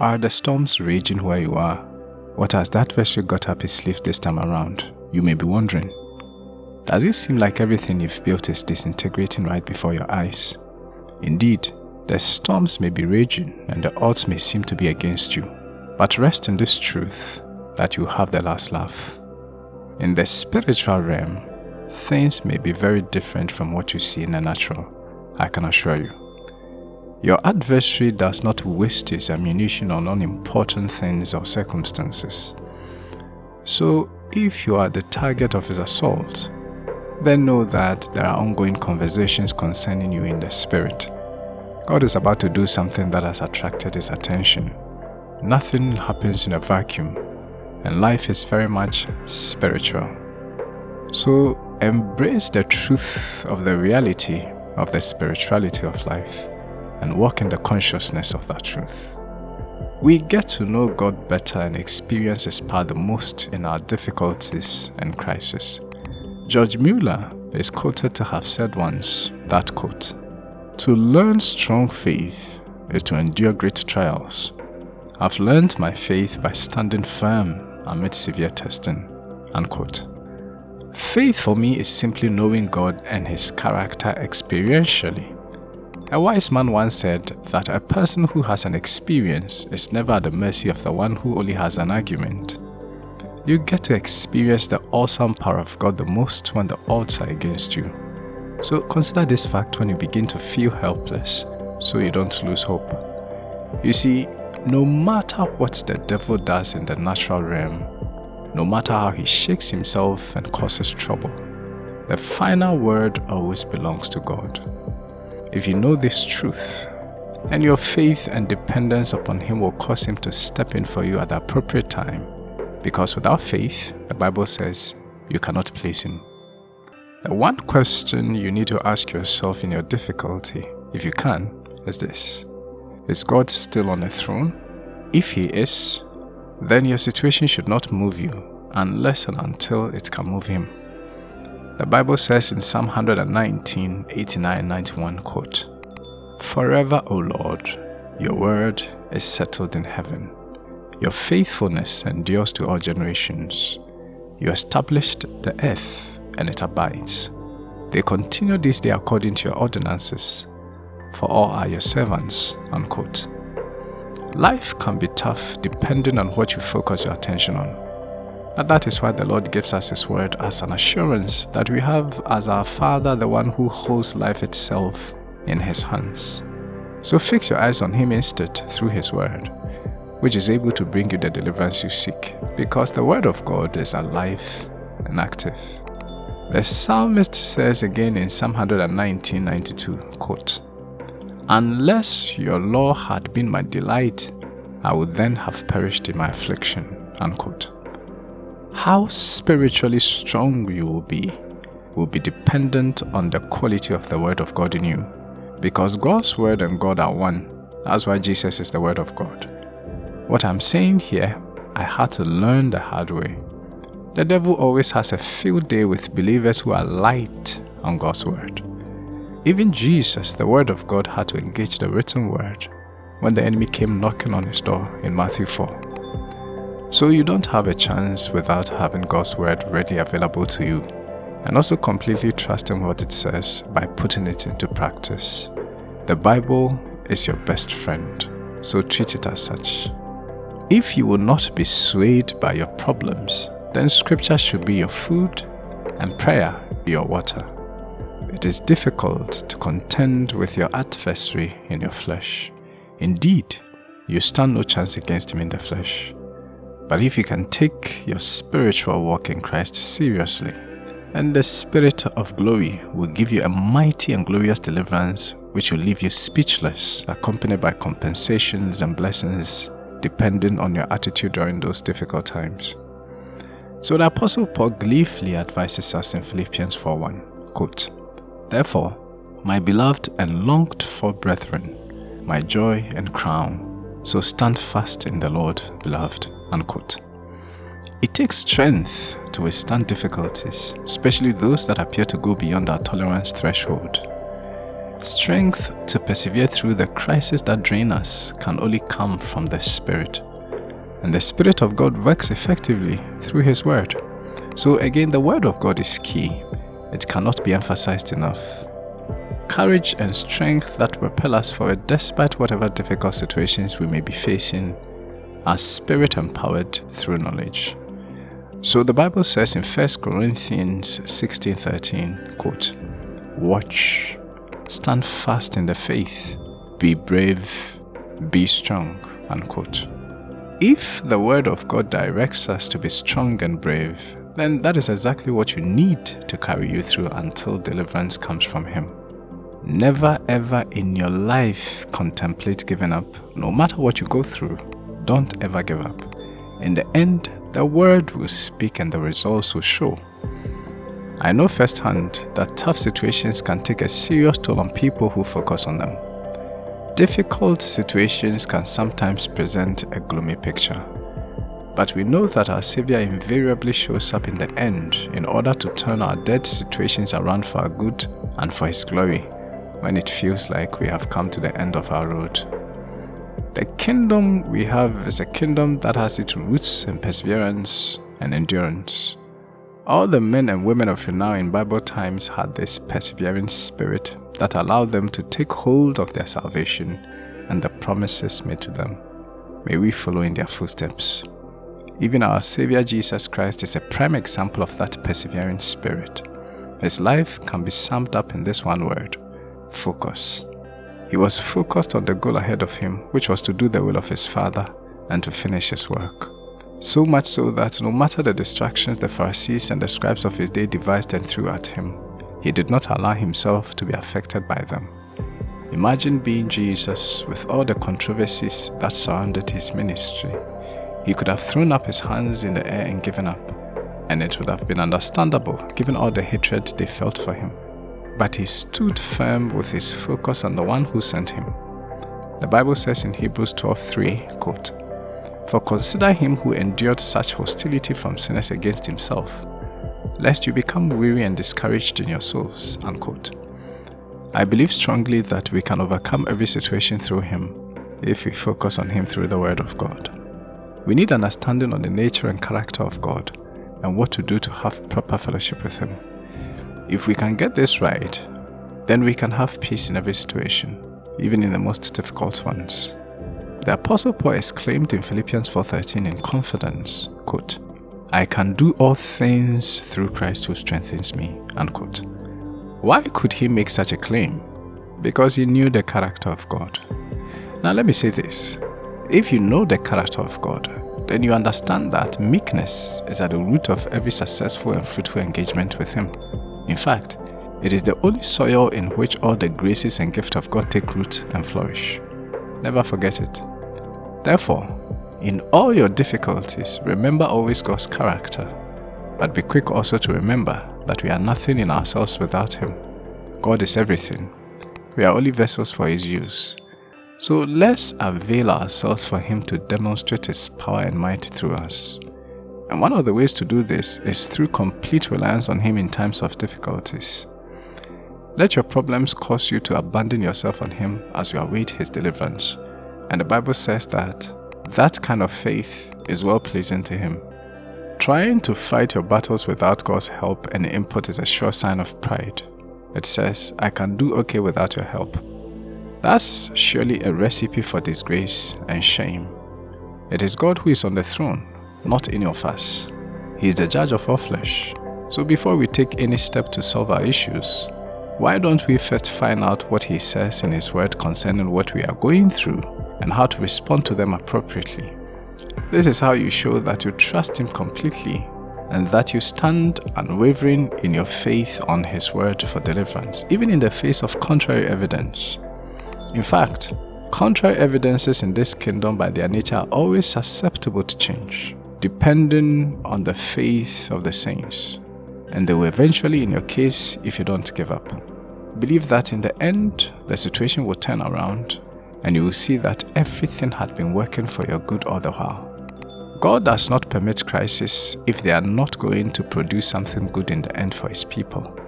Are the storms raging where you are? What has that vessel got up his sleeve this time around? You may be wondering. Does it seem like everything you've built is disintegrating right before your eyes? Indeed, the storms may be raging and the odds may seem to be against you. But rest in this truth that you have the last laugh. In the spiritual realm, things may be very different from what you see in the natural, I can assure you. Your adversary does not waste his ammunition on unimportant things or circumstances. So, if you are the target of his assault, then know that there are ongoing conversations concerning you in the spirit. God is about to do something that has attracted his attention. Nothing happens in a vacuum, and life is very much spiritual. So, embrace the truth of the reality of the spirituality of life and walk in the consciousness of that truth. We get to know God better and experience His power the most in our difficulties and crises. George Mueller is quoted to have said once, that quote, To learn strong faith is to endure great trials. I've learned my faith by standing firm amid severe testing, unquote. Faith for me is simply knowing God and His character experientially. A wise man once said that a person who has an experience is never at the mercy of the one who only has an argument. You get to experience the awesome power of God the most when the odds are against you. So consider this fact when you begin to feel helpless, so you don't lose hope. You see, no matter what the devil does in the natural realm, no matter how he shakes himself and causes trouble, the final word always belongs to God. If you know this truth, then your faith and dependence upon Him will cause Him to step in for you at the appropriate time. Because without faith, the Bible says, you cannot please Him. The one question you need to ask yourself in your difficulty, if you can, is this. Is God still on the throne? If He is, then your situation should not move you unless and until it can move Him. The Bible says in Psalm 119, 89, 91, quote, Forever, O Lord, your word is settled in heaven. Your faithfulness endures to all generations. You established the earth, and it abides. They continue this day according to your ordinances, for all are your servants. Unquote. Life can be tough depending on what you focus your attention on. And that is why the Lord gives us His word as an assurance that we have as our Father the one who holds life itself in His hands. So fix your eyes on Him instead through His word, which is able to bring you the deliverance you seek, because the word of God is alive and active. The psalmist says again in Psalm 119:92, quote, Unless your law had been my delight, I would then have perished in my affliction. Unquote. How spiritually strong you will be will be dependent on the quality of the Word of God in you. Because God's Word and God are one. That's why Jesus is the Word of God. What I'm saying here, I had to learn the hard way. The devil always has a field day with believers who are light on God's Word. Even Jesus, the Word of God, had to engage the written Word when the enemy came knocking on his door in Matthew 4. So you don't have a chance without having God's word ready available to you and also completely trusting what it says by putting it into practice. The Bible is your best friend, so treat it as such. If you will not be swayed by your problems, then scripture should be your food and prayer be your water. It is difficult to contend with your adversary in your flesh. Indeed, you stand no chance against him in the flesh. But if you can take your spiritual walk in Christ seriously, and the Spirit of glory will give you a mighty and glorious deliverance which will leave you speechless, accompanied by compensations and blessings depending on your attitude during those difficult times. So the Apostle Paul gleefully advises us in Philippians 4.1, quote, Therefore, my beloved and longed for brethren, my joy and crown, so stand fast in the Lord, beloved. Unquote. It takes strength to withstand difficulties, especially those that appear to go beyond our tolerance threshold. Strength to persevere through the crisis that drain us can only come from the Spirit. And the Spirit of God works effectively through His Word. So again, the Word of God is key. It cannot be emphasized enough. Courage and strength that propel us forward despite whatever difficult situations we may be facing are spirit empowered through knowledge. So the Bible says in 1 Corinthians 16:13, quote, "Watch, stand fast in the faith, be brave, be strong." Unquote. If the word of God directs us to be strong and brave, then that is exactly what you need to carry you through until deliverance comes from him. Never ever in your life contemplate giving up, no matter what you go through. Don't ever give up. In the end, the word will speak and the results will show. I know firsthand that tough situations can take a serious toll on people who focus on them. Difficult situations can sometimes present a gloomy picture. But we know that our Savior invariably shows up in the end in order to turn our dead situations around for our good and for His glory when it feels like we have come to the end of our road. The kingdom we have is a kingdom that has its roots in perseverance and endurance. All the men and women of renown in Bible times had this persevering spirit that allowed them to take hold of their salvation and the promises made to them. May we follow in their footsteps. Even our Savior Jesus Christ is a prime example of that persevering spirit. His life can be summed up in this one word focus. He was focused on the goal ahead of him, which was to do the will of his Father and to finish his work. So much so that no matter the distractions the Pharisees and the scribes of his day devised and threw at him, he did not allow himself to be affected by them. Imagine being Jesus with all the controversies that surrounded his ministry. He could have thrown up his hands in the air and given up, and it would have been understandable given all the hatred they felt for him but he stood firm with his focus on the one who sent him. The Bible says in Hebrews 12:3, quote, For consider him who endured such hostility from sinners against himself, lest you become weary and discouraged in your souls. Unquote. I believe strongly that we can overcome every situation through him if we focus on him through the word of God. We need understanding on the nature and character of God and what to do to have proper fellowship with him. If we can get this right, then we can have peace in every situation, even in the most difficult ones. The Apostle Paul exclaimed in Philippians 4.13 in confidence, quote, I can do all things through Christ who strengthens me, unquote. Why could he make such a claim? Because he knew the character of God. Now let me say this. If you know the character of God, then you understand that meekness is at the root of every successful and fruitful engagement with Him. In fact, it is the only soil in which all the graces and gifts of God take root and flourish. Never forget it. Therefore, in all your difficulties, remember always God's character, but be quick also to remember that we are nothing in ourselves without Him. God is everything. We are only vessels for His use. So let's avail ourselves for Him to demonstrate His power and might through us. And one of the ways to do this is through complete reliance on Him in times of difficulties. Let your problems cause you to abandon yourself on Him as you await His deliverance. And the Bible says that that kind of faith is well pleasing to Him. Trying to fight your battles without God's help and input is a sure sign of pride. It says, I can do okay without your help. That's surely a recipe for disgrace and shame. It is God who is on the throne, not any of us. He is the judge of all flesh. So before we take any step to solve our issues, why don't we first find out what he says in his word concerning what we are going through and how to respond to them appropriately? This is how you show that you trust him completely and that you stand unwavering in your faith on his word for deliverance, even in the face of contrary evidence. In fact, contrary evidences in this kingdom by their nature are always susceptible to change depending on the faith of the saints. And they will eventually, in your case, if you don't give up. Believe that in the end, the situation will turn around and you will see that everything had been working for your good all the while. God does not permit crisis if they are not going to produce something good in the end for His people.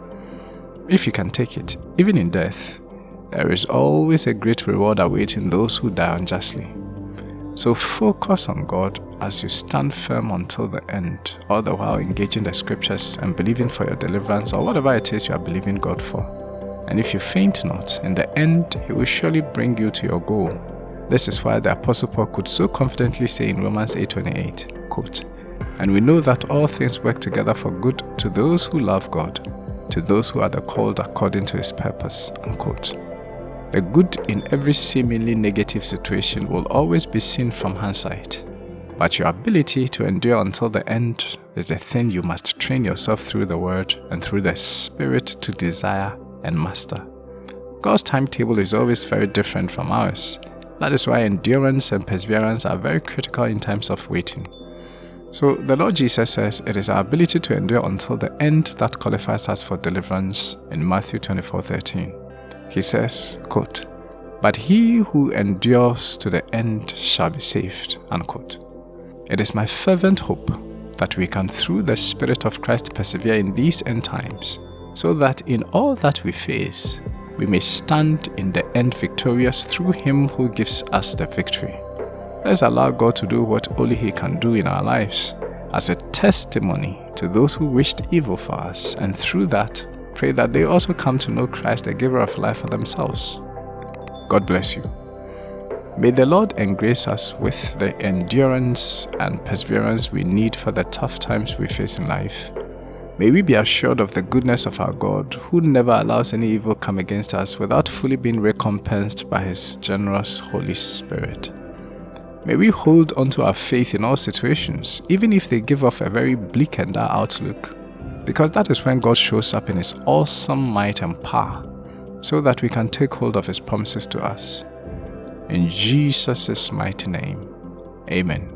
If you can take it, even in death, there is always a great reward awaiting those who die unjustly. So focus on God as you stand firm until the end, all the while engaging the scriptures and believing for your deliverance or whatever it is you are believing God for. And if you faint not, in the end, He will surely bring you to your goal. This is why the Apostle Paul could so confidently say in Romans 8.28, quote, And we know that all things work together for good to those who love God, to those who are the called according to His purpose, unquote. The good in every seemingly negative situation will always be seen from hindsight. But your ability to endure until the end is the thing you must train yourself through the Word and through the Spirit to desire and master. God's timetable is always very different from ours. That is why endurance and perseverance are very critical in times of waiting. So the Lord Jesus says it is our ability to endure until the end that qualifies us for deliverance in Matthew 24:13. He says, quote, But he who endures to the end shall be saved. Unquote. It is my fervent hope that we can, through the Spirit of Christ, persevere in these end times, so that in all that we face, we may stand in the end victorious through Him who gives us the victory. Let's allow God to do what only He can do in our lives, as a testimony to those who wished evil for us, and through that, pray that they also come to know Christ, the giver of life for themselves. God bless you. May the Lord engrace us with the endurance and perseverance we need for the tough times we face in life. May we be assured of the goodness of our God, who never allows any evil come against us without fully being recompensed by His generous Holy Spirit. May we hold onto our faith in all situations, even if they give off a very bleak and dark outlook because that is when God shows up in His awesome might and power so that we can take hold of His promises to us. In Jesus' mighty name, Amen.